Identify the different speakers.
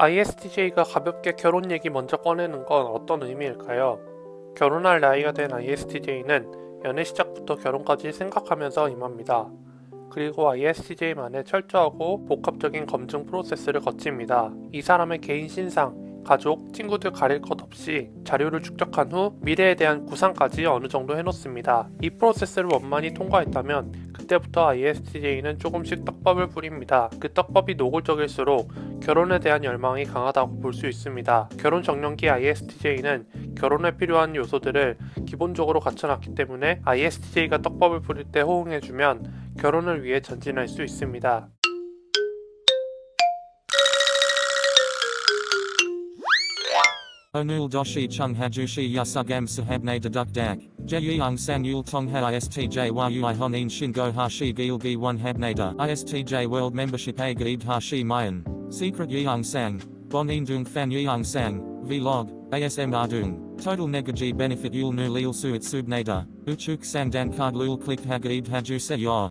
Speaker 1: ISTJ가 가볍게 결혼 얘기 먼저 꺼내는 건 어떤 의미일까요? 결혼할 나이가 된 ISTJ는 연애 시작부터 결혼까지 생각하면서 임합니다. 그리고 ISTJ만의 철저하고 복합적인 검증 프로세스를 거칩니다. 이 사람의 개인 신상, 가족, 친구들 가릴 것 없이 자료를 축적한 후 미래에 대한 구상까지 어느 정도 해놓습니다. 이 프로세스를 원만히 통과했다면 그때부터 ISTJ는 조금씩 떡밥을 뿌립니다. 그 떡밥이 노골적일수록 결혼에 대한 열망이 강하다고 볼 수 있습니다. 결혼 정년기 ISTJ는 결혼에 필요한 요소들을 기본적으로 갖춰놨기 때문에 ISTJ가 떡밥을 뿌릴 때 호응해주면 결혼을 위해 전진할 수 있습니다.
Speaker 2: Yasugam sahabne deduk dak. Jeyung sang yul tong ha istj yui honin shingo hashi gilgi one habnada. Istj world membership a gaid hashi mayan. Secret yeung sang. Bonin dung fan yeung sang. Vlog. ASM ardung. Total negaji benefit yul nu lil suit subnada. Uchuk sang dan card lul click hagaid haju se.